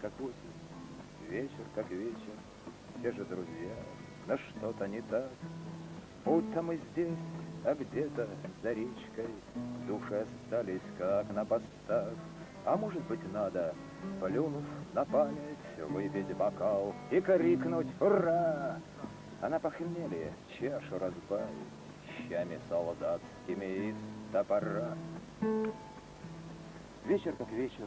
как осень, вечер, как вечер, те же друзья, но что-то не так. Будто мы здесь, а где-то за речкой Души остались, как на постах. А может быть, надо, плюнув на память, Выпить бокал и крикнуть «Ура!» А на похмелье чашу разбавить Щами солдатскими из топора. Вечер как вечер,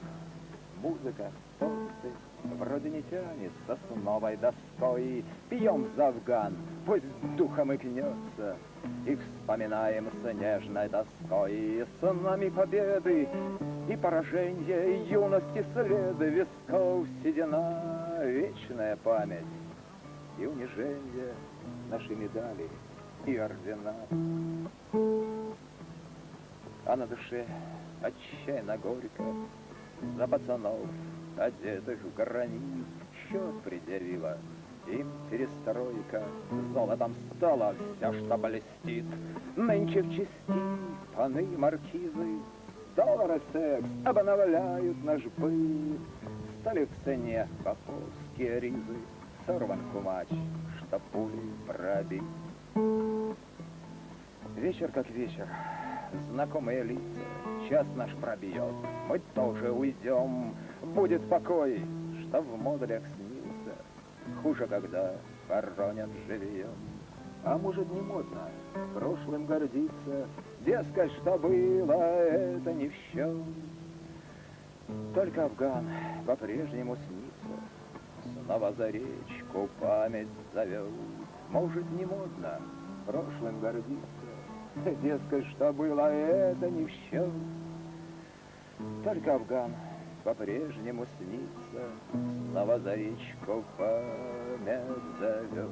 музыка, тосты, Вроде не тянется с новой доской. Пьем за Афган, пусть духом и гнется, И вспоминаем с нежной тоской. И с нами победы и поражения, Юности следы висков седина, Вечная память и унижение, Наши медали и ордена. А на душе отчаянно горько За пацанов, одетых в гранит, Счет предъявила им перестройка, Золотом стала вся, что блестит. Нынче в части паны маркизы, Доллары секс обновляют наш быт. Стали в цене поповские ризы, Сорван кумач, что пули пробит. Вечер как вечер, знакомые лица, час наш пробьет, мы тоже уйдем, будет покой, что в модулях снился, хуже, когда хоронят живьем. А может не модно прошлым гордиться, дескать, что было, это не в счет. Только Афган по-прежнему снится, снова за речку память зовет. Может, не модно прошлым гордиться, Дескать, что было, это не в счет. Только Афган по-прежнему снится, Слова за речку память зовет.